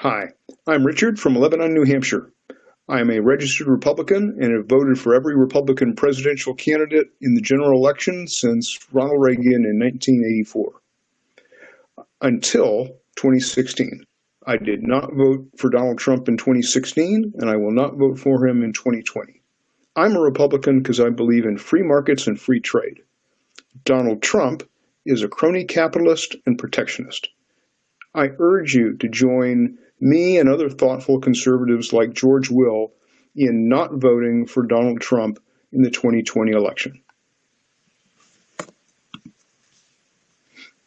Hi, I'm Richard from Lebanon, New Hampshire. I am a registered Republican and have voted for every Republican presidential candidate in the general election since Ronald Reagan in 1984. Until 2016. I did not vote for Donald Trump in 2016, and I will not vote for him in 2020. I'm a Republican because I believe in free markets and free trade. Donald Trump is a crony capitalist and protectionist. I urge you to join me and other thoughtful conservatives like George Will in not voting for Donald Trump in the 2020 election.